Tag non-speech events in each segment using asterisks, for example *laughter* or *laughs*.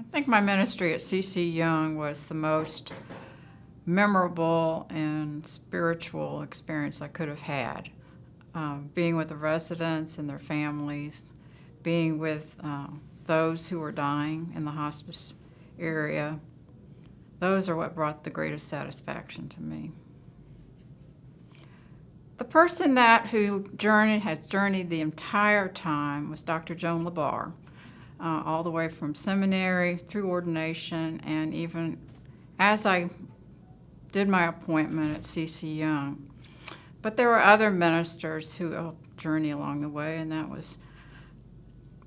I think my ministry at CC Young was the most memorable and spiritual experience I could have had. Um, being with the residents and their families, being with uh, those who were dying in the hospice area, those are what brought the greatest satisfaction to me. The person that who journeyed has journeyed the entire time was Dr. Joan Labar, uh, all the way from seminary through ordination, and even as I did my appointment at CC Young. But there were other ministers who helped journey along the way, and that was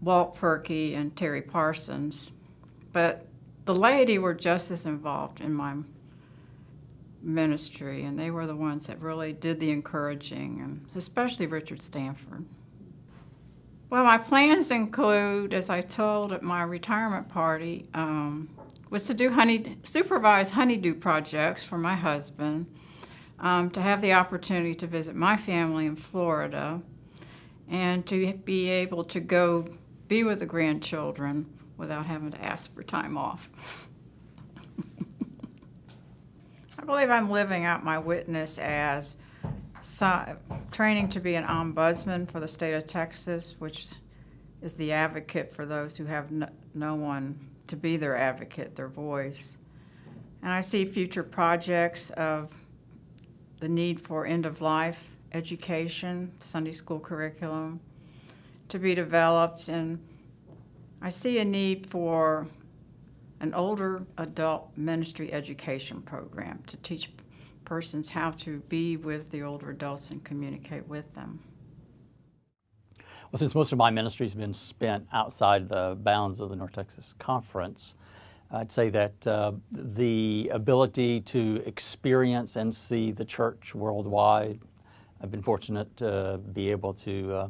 Walt Perky and Terry Parsons. But the laity were just as involved in my ministry, and they were the ones that really did the encouraging, and especially Richard Stanford. Well, my plans include, as I told at my retirement party, um, was to do honey, supervise honeydew projects for my husband, um, to have the opportunity to visit my family in Florida, and to be able to go be with the grandchildren without having to ask for time off. *laughs* I believe I'm living out my witness as so, training to be an ombudsman for the state of Texas, which is the advocate for those who have no, no one to be their advocate, their voice. And I see future projects of the need for end-of-life education, Sunday school curriculum to be developed, and I see a need for an older adult ministry education program to teach persons how to be with the older adults and communicate with them. Well, since most of my ministry has been spent outside the bounds of the North Texas Conference, I'd say that uh, the ability to experience and see the church worldwide, I've been fortunate to be able to uh,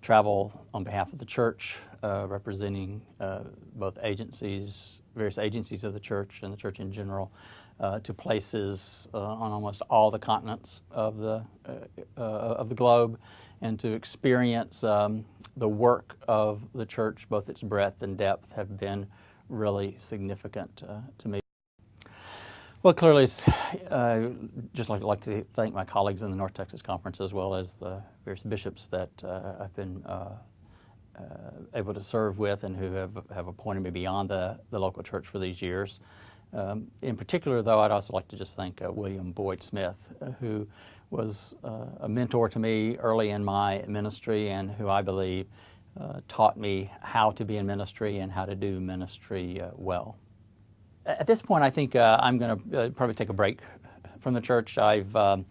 travel on behalf of the church, uh, representing uh, both agencies, various agencies of the church and the church in general, uh, to places uh, on almost all the continents of the uh, uh, of the globe, and to experience um, the work of the church, both its breadth and depth, have been really significant to me. Well, clearly, uh, just like, like to thank my colleagues in the North Texas Conference as well as the various bishops that uh, I've been uh, uh, able to serve with and who have, have appointed me beyond the, the local church for these years. Um, in particular, though, I'd also like to just thank uh, William Boyd Smith, uh, who was a mentor to me early in my ministry and who I believe taught me how to be in ministry and how to do ministry well. At this point, I think uh, I'm going to uh, probably take a break from the church. I've um,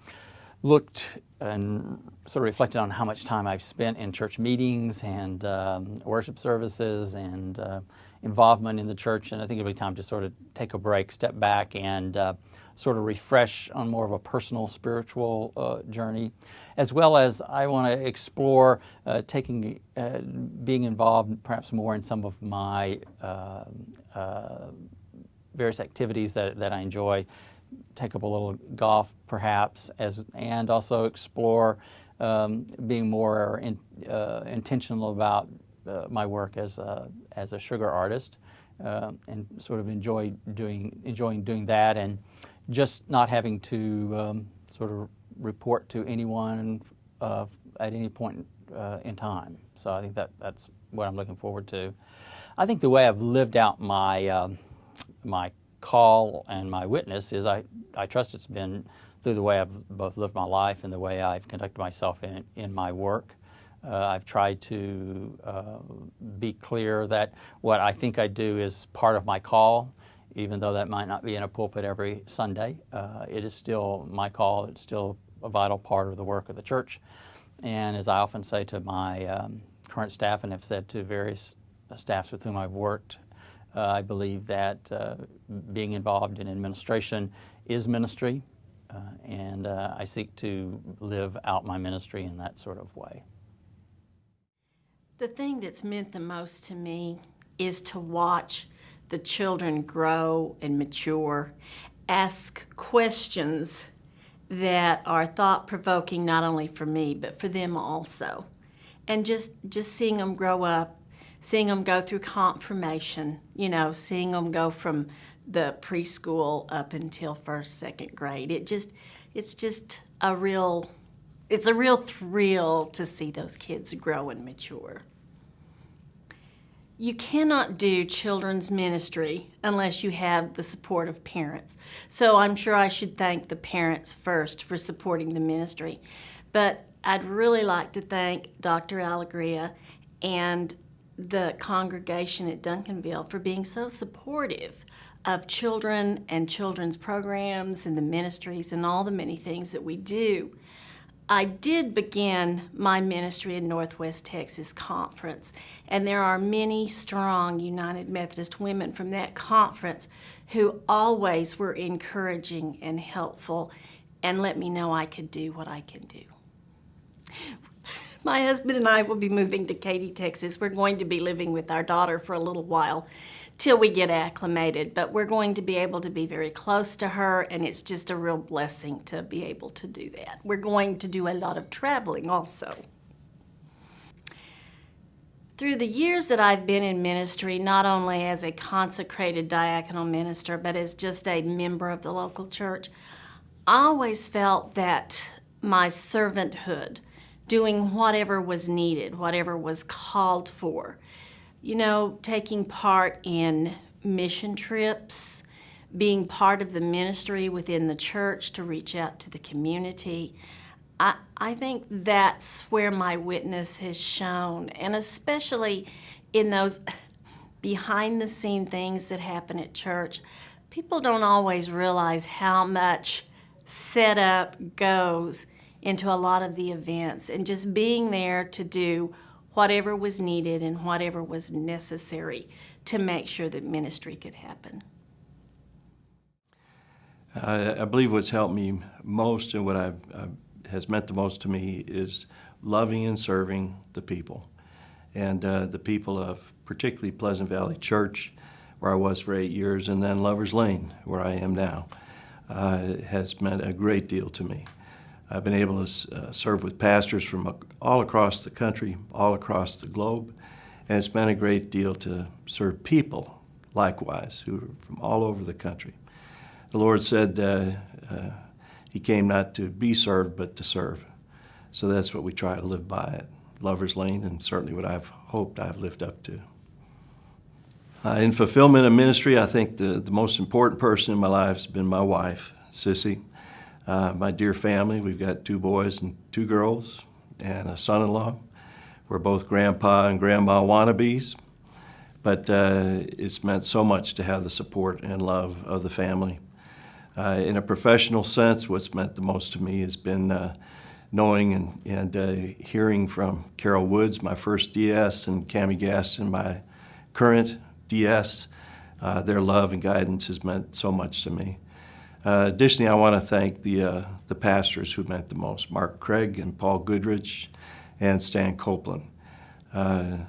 looked and sort of reflected on how much time I've spent in church meetings and um, worship services and uh, involvement in the church, and I think it'll be time to sort of take a break, step back, and uh, sort of refresh on more of a personal spiritual uh, journey, as well as I want to explore uh, taking, uh, being involved perhaps more in some of my um, uh, various activities that, that I enjoy, take up a little golf perhaps, as, and also explore um, being more in, uh, intentional about uh, my work as a, as a sugar artist uh, and sort of enjoy doing, enjoying doing that and just not having to um, sort of report to anyone uh, at any point uh, in time. So I think that that's what I'm looking forward to. I think the way I've lived out my um, my call and my witness is I, I trust it's been through the way I've both lived my life and the way I've conducted myself in, in my work. Uh, I've tried to uh, be clear that what I think I do is part of my call, even though that might not be in a pulpit every Sunday. Uh, it is still my call. It's still a vital part of the work of the church. And as I often say to my um, current staff and have said to various staffs with whom I've worked uh, I believe that uh, being involved in administration is ministry, uh, and I seek to live out my ministry in that sort of way. The thing that's meant the most to me is to watch the children grow and mature, ask questions that are thought-provoking not only for me, but for them also. And just, just seeing them grow up seeing them go through confirmation, you know, seeing them go from the preschool up until first, second grade. It just, it's just a real, it's a real thrill to see those kids grow and mature. You cannot do children's ministry unless you have the support of parents. So I'm sure I should thank the parents first for supporting the ministry. But I'd really like to thank Dr. Allegria and the congregation at Duncanville for being so supportive of children and children's programs and the ministries and all the many things that we do. I did begin my ministry in Northwest Texas Conference, and there are many strong United Methodist women from that conference who always were encouraging and helpful and let me know I could do what I can do. My husband and I will be moving to Katy, Texas. We're going to be living with our daughter for a little while till we get acclimated, but we're going to be able to be very close to her, and it's just a real blessing to be able to do that. We're going to do a lot of traveling also. Through the years that I've been in ministry, not only as a consecrated diaconal minister, but as just a member of the local church, I always felt that my servanthood, doing whatever was needed, whatever was called for, you know, taking part in mission trips, being part of the ministry within the church to reach out to the community. I, I think that's where my witness has shown, and especially in those behind the scene things that happen at church. People don't always realize how much setup goes into a lot of the events, and just being there to do whatever was needed and whatever was necessary to make sure that ministry could happen. I, believe what's helped me most and what I've, has meant the most to me is loving and serving the people. And uh, the people of particularly Pleasant Valley Church, where I was for eight years, and then Lover's Lane, where I am now, uh, has meant a great deal to me. I've been able to uh, serve with pastors from all across the country, all across the globe, and it's been a great deal to serve people likewise who are from all over the country. The Lord said uh, uh, He came not to be served, but to serve. So that's what we try to live by at Lover's Lane, and certainly what I've hoped I've lived up to. Uh, in fulfillment of ministry, I think the, the most important person in my life has been my wife, Sissy. Uh, my dear family, we've got two boys and two girls, and a son-in-law. We're both grandpa and grandma wannabes, but uh, it's meant so much to have the support and love of the family. Uh, in a professional sense, what's meant the most to me has been uh, knowing and, and uh, hearing from Carol Woods, my first DS, and Cami Gaston, my current DS. Uh, their love and guidance has meant so much to me. Uh, additionally, I want to thank the, uh, the pastors who meant the most, Mark Craig and Paul Goodrich and Stan Copeland. Uh,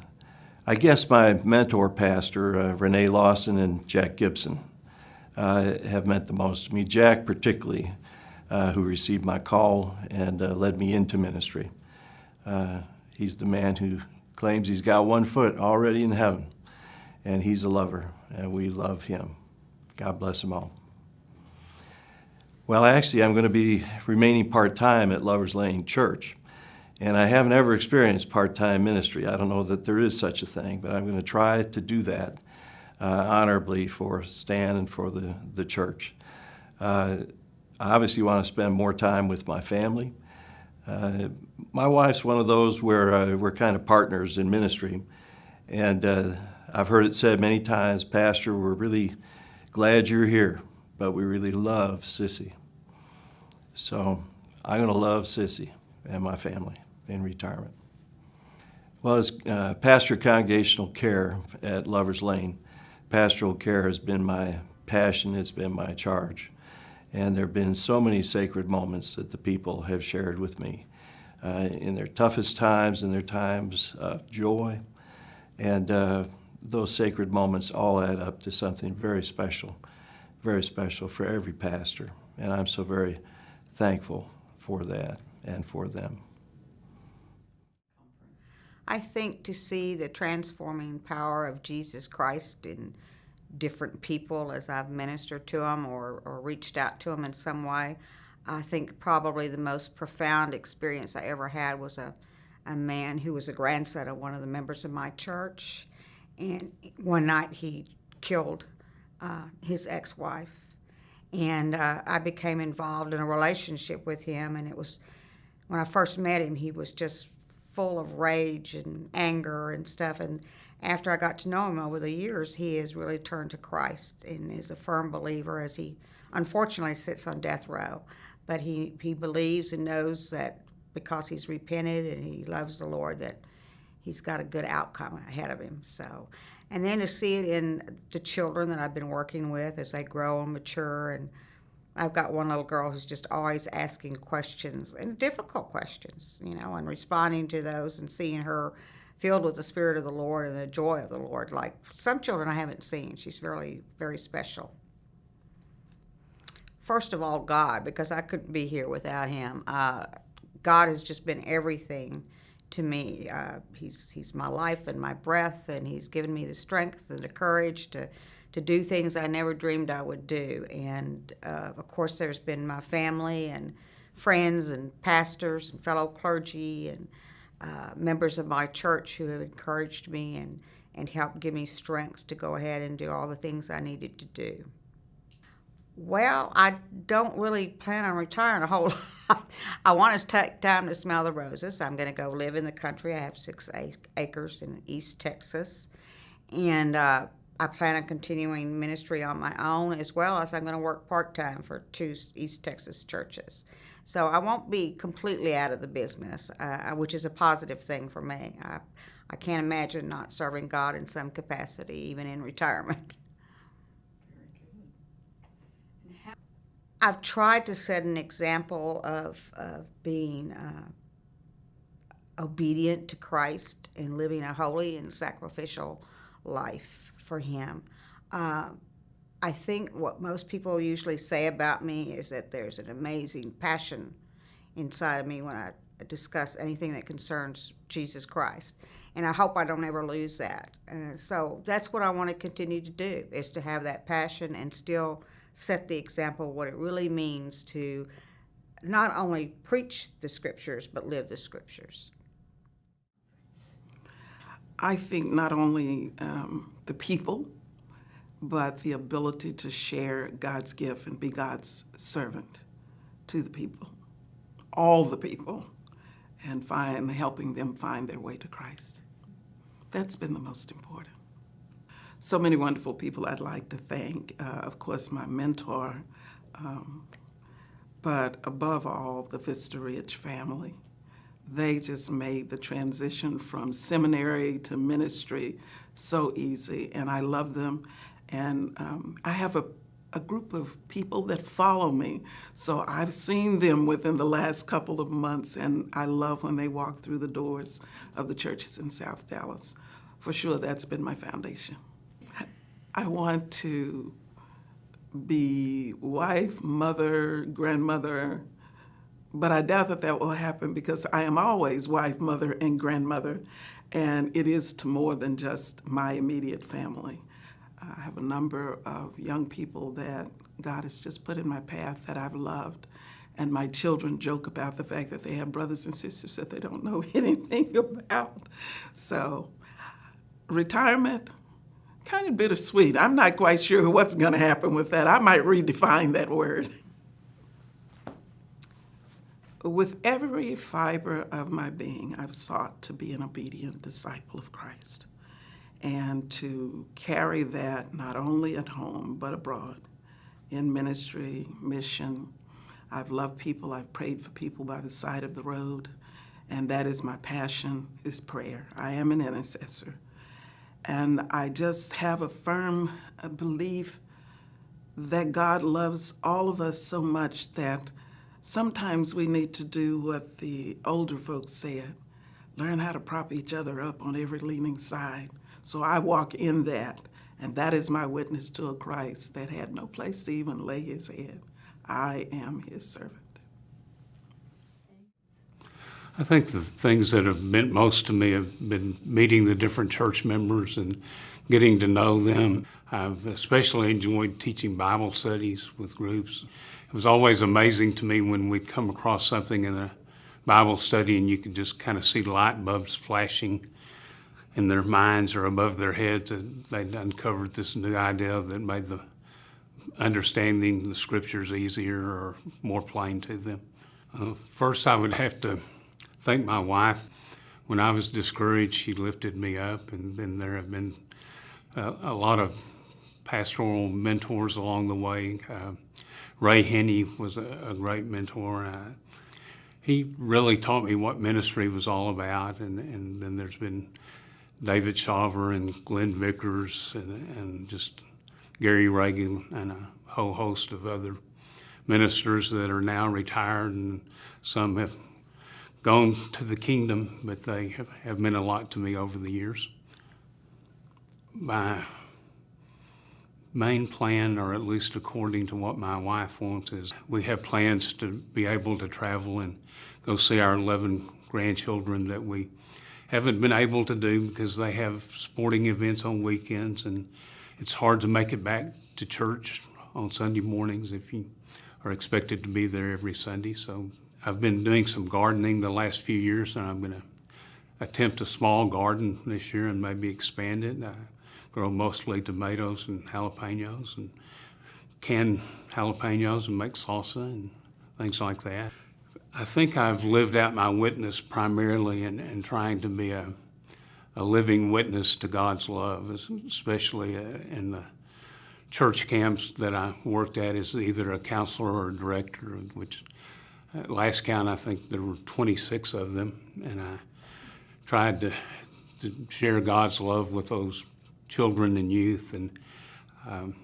I guess my mentor pastor, uh, Renee Lawson and Jack Gibson, uh, have meant the most to me. Jack particularly, uh, who received my call and led me into ministry. he's the man who claims he's got one foot already in heaven, and he's a lover, and we love him. God bless them all. Well, actually, I'm going to be remaining part-time at Lover's Lane Church. And I haven't ever experienced part-time ministry. I don't know that there is such a thing, but I'm going to try to do that uh, honorably for Stan and for the, the church. Uh, I obviously want to spend more time with my family. Uh, my wife's one of those where uh, we're kind of partners in ministry. And uh, I've heard it said many times, Pastor, we're really glad you're here but we really love Sissy. So I'm going to love Sissy and my family in retirement. Well, as uh, pastor congregational care at Lover's Lane, pastoral care has been my passion, it's been my charge. And there have been so many sacred moments that the people have shared with me uh, in their toughest times, in their times of joy. And uh, those sacred moments all add up to something very special very special for every pastor, and I'm so very thankful for that and for them. I think to see the transforming power of Jesus Christ in different people as I've ministered to them or, or reached out to them in some way, I think probably the most profound experience I ever had was a, a man who was a grandson of one of the members of my church. And one night he killed uh, his ex wife. And uh, I became involved in a relationship with him. And it was when I first met him, he was just full of rage and anger and stuff. And after I got to know him over the years, he has really turned to Christ and is a firm believer as he unfortunately sits on death row. But he, he believes and knows that because he's repented and he loves the Lord, that he's got a good outcome ahead of him. So, and then to see it in the children that I've been working with as they grow and mature and I've got one little girl who's just always asking questions and difficult questions, you know, and responding to those and seeing her filled with the Spirit of the Lord and the joy of the Lord. Like some children I haven't seen. She's really, very special. First of all, God, because I couldn't be here without Him. Uh, God has just been everything to me. Uh, he's, he's my life and my breath, and He's given me the strength and the courage to to do things I never dreamed I would do. And uh, of course, there's been my family and friends and pastors and fellow clergy and uh, members of my church who have encouraged me and, and helped give me strength to go ahead and do all the things I needed to do. Well, I don't really plan on retiring a whole *laughs* lot. I want to take time to smell the roses. I'm going to go live in the country. I have six acres in East Texas. And uh, I plan on continuing ministry on my own as well as I'm going to work part time for two East Texas churches. So I won't be completely out of the business, uh, which is a positive thing for me. I, I can't imagine not serving God in some capacity, even in retirement. *laughs* I've tried to set an example of, of being uh, obedient to Christ and living a holy and sacrificial life for him. Uh, I think what most people usually say about me is that there's an amazing passion inside of me when I discuss anything that concerns Jesus Christ. And I hope I don't ever lose that. Uh, so that's what I want to continue to do, is to have that passion and still set the example what it really means to not only preach the scriptures, but live the scriptures. I think not only um, the people, but the ability to share God's gift and be God's servant to the people, all the people, and find helping them find their way to Christ. That's been the most important. So many wonderful people I'd like to thank. Uh, of course, my mentor, um, but above all, the Vista Ridge family they just made the transition from seminary to ministry so easy, and I love them. And um, I have a, a group of people that follow me, so I've seen them within the last couple of months, and I love when they walk through the doors of the churches in South Dallas. For sure, that's been my foundation. I want to be wife, mother, grandmother, but I doubt that that will happen because I am always wife, mother, and grandmother, and it is to more than just my immediate family. I have a number of young people that God has just put in my path that I've loved. And my children joke about the fact that they have brothers and sisters that they don't know *laughs* anything about. So, retirement, kind of bittersweet. I'm not quite sure what's going to happen with that. I might redefine that word. With every fiber of my being, I've sought to be an obedient disciple of Christ and to carry that not only at home but abroad in ministry, mission. I've loved people, I've prayed for people by the side of the road, and that is my passion, is prayer. I am an intercessor. And I just have a firm uh, belief that God loves all of us so much that Sometimes we need to do what the older folks said, learn how to prop each other up on every leaning side. So I walk in that, and that is my witness to a Christ that had no place to even lay his head. I am his servant. I think the things that have meant most to me have been meeting the different church members and getting to know them. I've especially enjoyed teaching Bible studies with groups. It was always amazing to me when we'd come across something in a Bible study and you could just kind of see light bulbs flashing in their minds or above their heads they'd uncovered this new idea that made the understanding the scriptures easier or more plain to them. Uh, first, I would have to thank my wife. When I was discouraged, she lifted me up, and, and there have been uh, a lot of pastoral mentors along the way. Uh, Ray Henney was a, a great mentor. Uh, he really taught me what ministry was all about, and, and then there's been David Shaver and Glenn Vickers and, and just Gary Reagan and a whole host of other ministers that are now retired and some have gone to the kingdom, but they have, have meant a lot to me over the years. My main plan, or at least according to what my wife wants, is we have plans to be able to travel and go see our 11 grandchildren that we haven't been able to do because they have sporting events on weekends and it's hard to make it back to church on Sunday mornings if you are expected to be there every Sunday. So I've been doing some gardening the last few years and I'm going to attempt a small garden this year and maybe expand it. I grow mostly tomatoes and jalapenos and can jalapenos and make salsa and things like that. I think I've lived out my witness primarily in, in trying to be a, a living witness to God's love, especially uh, in the church camps that I worked at as either a counselor or a director, which at last count I think there were 26 of them, and I tried to, to share God's love with those children and youth, and um,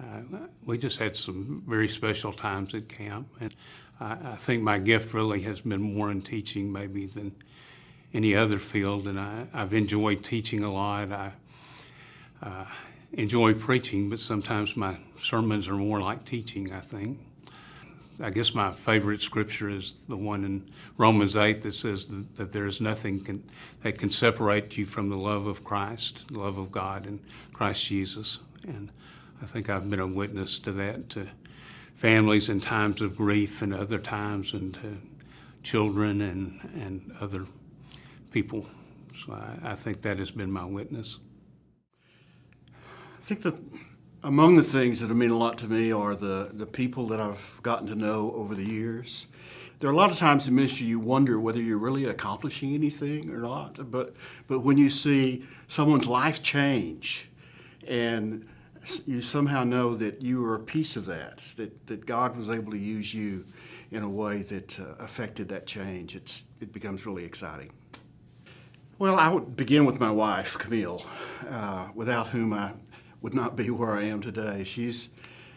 uh, we just had some very special times at camp, and I, I think my gift really has been more in teaching maybe than any other field, and I, I've enjoyed teaching a lot. I uh, enjoy preaching, but sometimes my sermons are more like teaching, I think. I guess my favorite scripture is the one in Romans 8 that says that, that there is nothing can, that can separate you from the love of Christ, the love of God and Christ Jesus. And I think I've been a witness to that, to families in times of grief and other times, and to children and, and other people. So I, I think that has been my witness. I think that among the things that have meant a lot to me are the, the people that I've gotten to know over the years. There are a lot of times in ministry you wonder whether you're really accomplishing anything or not, but, but when you see someone's life change and you somehow know that you are a piece of that, that, that God was able to use you in a way that uh, affected that change, it's, it becomes really exciting. Well, I would begin with my wife, Camille, uh, without whom I would not be where I am today. She's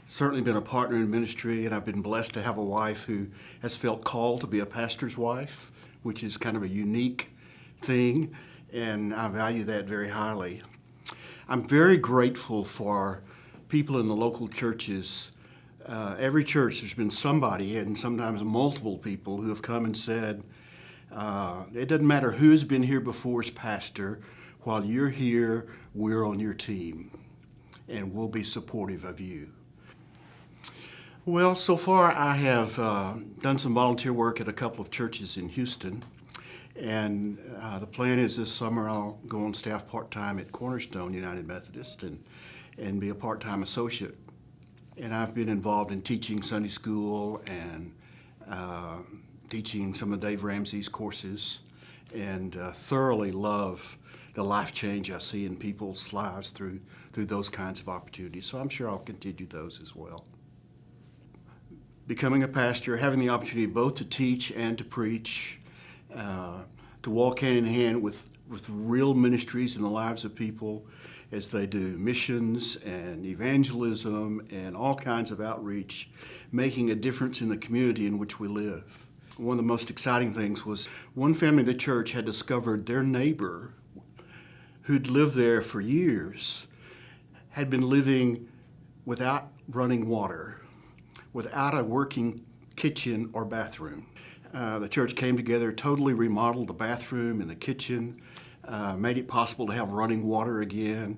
certainly been a partner in ministry, and I've been blessed to have a wife who has felt called to be a pastor's wife, which is kind of a unique thing, and I value that very highly. I'm very grateful for people in the local churches. Uh, every church, there's been somebody, and sometimes multiple people, who have come and said, uh, it doesn't matter who's been here before as pastor, while you're here, we're on your team, and we'll be supportive of you. Well, so far I have uh, done some volunteer work at a couple of churches in Houston. And uh, the plan is this summer I'll go on staff part-time at Cornerstone United Methodist and, and be a part-time associate. And I've been involved in teaching Sunday school and uh, teaching some of Dave Ramsey's courses and uh, thoroughly love the life change I see in people's lives through, through those kinds of opportunities. So I'm sure I'll continue those as well. Becoming a pastor, having the opportunity both to teach and to preach, uh, to walk hand in hand with, with real ministries in the lives of people as they do missions and evangelism and all kinds of outreach, making a difference in the community in which we live. One of the most exciting things was one family in the church had discovered their neighbor who'd lived there for years had been living without running water, without a working kitchen or bathroom. Uh, the church came together, totally remodeled the bathroom and the kitchen, uh, made it possible to have running water again,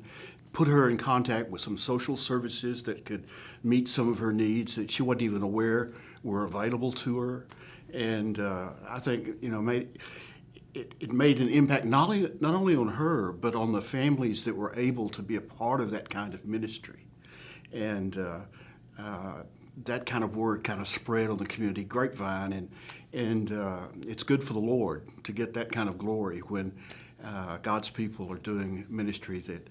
put her in contact with some social services that could meet some of her needs that she wasn't even aware were available to her. And uh, I think, you know, made, it, it made an impact not only, not only on her, but on the families that were able to be a part of that kind of ministry. And uh, uh, that kind of word kind of spread on the community grapevine, and, and uh, it's good for the Lord to get that kind of glory when uh, God's people are doing ministry that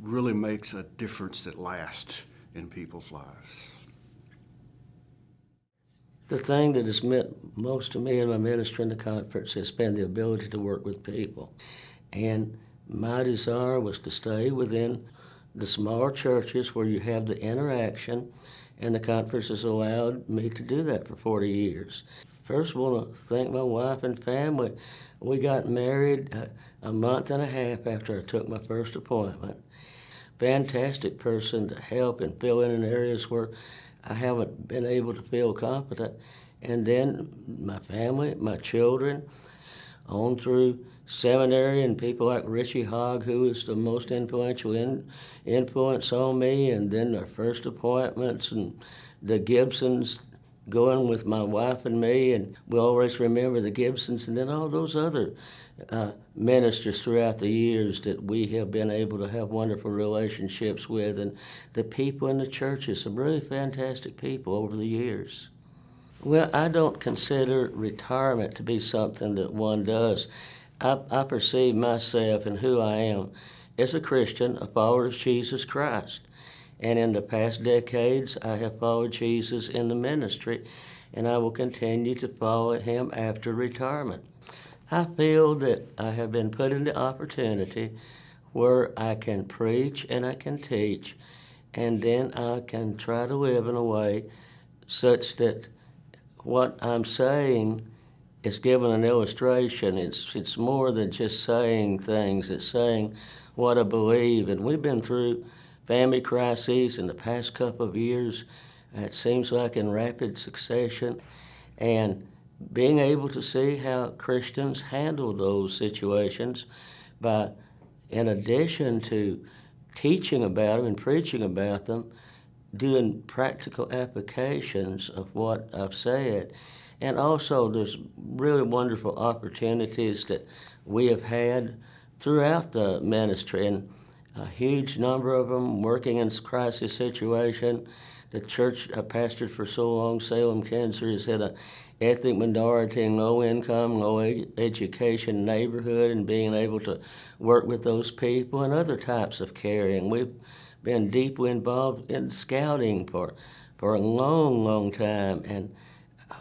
really makes a difference that lasts in people's lives. The thing that has meant most to me in my ministry in the conference has been the ability to work with people. And my desire was to stay within the smaller churches where you have the interaction, and the conference has allowed me to do that for 40 years. First, I want to thank my wife and family. We got married uh, a month and a half after I took my first appointment. Fantastic person to help and fill in in areas where I haven't been able to feel competent. And then my family, my children, on through seminary and people like Richey Hogg, who was the most influential in, influence on me, and then our first appointments and the Gibsons going with my wife and me, and we always remember the Gibsons, and then all those other uh, ministers throughout the years that we have been able to have wonderful relationships with, and the people in the churches, some really fantastic people over the years. Well, I don't consider retirement to be something that one does. I, I perceive myself and who I am as a Christian, a follower of Jesus Christ. And in the past decades, I have followed Jesus in the ministry, and I will continue to follow him after retirement. I feel that I have been put in the opportunity where I can preach and I can teach, and then I can try to live in a way such that what I'm saying is given an illustration. It's, it's more than just saying things, it's saying what I believe. And we've been through family crises in the past couple of years, it seems like in rapid succession. And being able to see how Christians handle those situations by, in addition to teaching about them and preaching about them, doing practical applications of what I've said. And also, there's really wonderful opportunities that we have had throughout the ministry, and a huge number of them working in crisis situation. The church uh, I pastored for so long, Salem, Kansas, had an ethnic minority and low income, low education neighborhood, and being able to work with those people and other types of caring. We've been deeply involved in scouting for, for a long, long time, and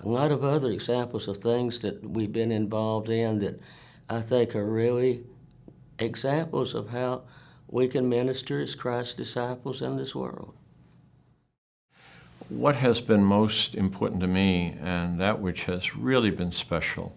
a lot of other examples of things that we've been involved in that I think are really examples of how we can minister as Christ's disciples in this world. What has been most important to me, and that which has really been special,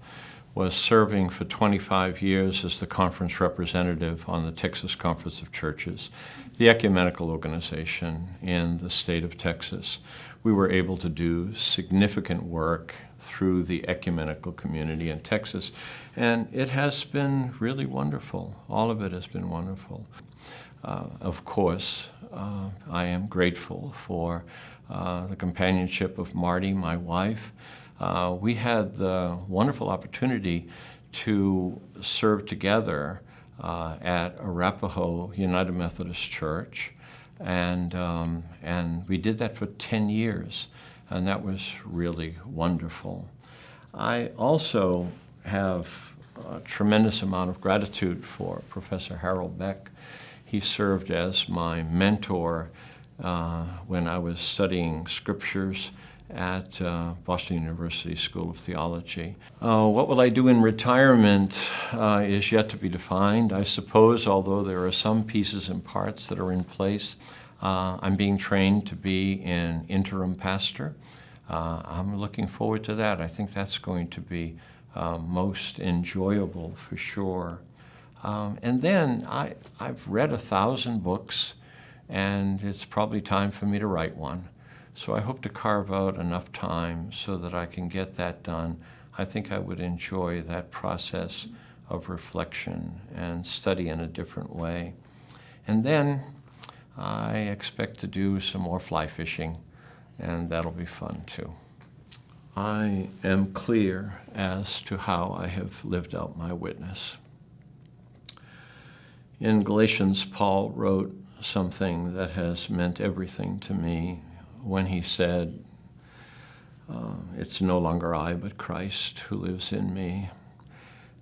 was serving for 25 years as the conference representative on the Texas Conference of Churches, the ecumenical organization in the state of Texas. We were able to do significant work through the ecumenical community in Texas, and it has been really wonderful. All of it has been wonderful. Uh, of course, uh, I am grateful for uh, the companionship of Marty, my wife. Uh, we had the wonderful opportunity to serve together uh, at Arapaho United Methodist Church, and, um, and we did that for 10 years, and that was really wonderful. I also have a tremendous amount of gratitude for Professor Harold Beck. He served as my mentor uh, when I was studying scriptures at uh, Boston University School of Theology. Uh, what will I do in retirement uh, is yet to be defined. I suppose, although there are some pieces and parts that are in place, uh, I'm being trained to be an interim pastor. Uh, I'm looking forward to that. I think that's going to be uh, most enjoyable for sure. Um, and then I, I've read a thousand books, and it's probably time for me to write one. So I hope to carve out enough time so that I can get that done. I think I would enjoy that process of reflection and study in a different way. And then I expect to do some more fly fishing, and that'll be fun too. I am clear as to how I have lived out my witness. In Galatians, Paul wrote something that has meant everything to me when he said, uh, It's no longer I, but Christ who lives in me.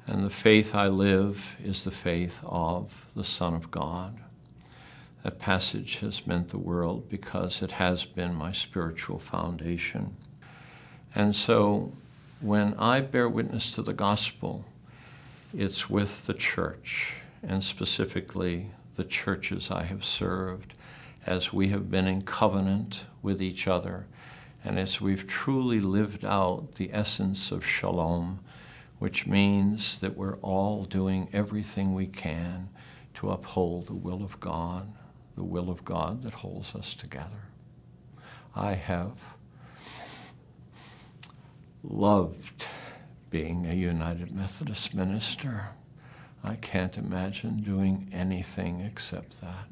And the faith I live is the faith of the Son of God. That passage has meant the world because it has been my spiritual foundation. And so when I bear witness to the gospel, it's with the church, and specifically the churches I have served, as we have been in covenant with each other, and as we've truly lived out the essence of shalom, which means that we're all doing everything we can to uphold the will of God, the will of God that holds us together. I have loved being a United Methodist minister. I can't imagine doing anything except that.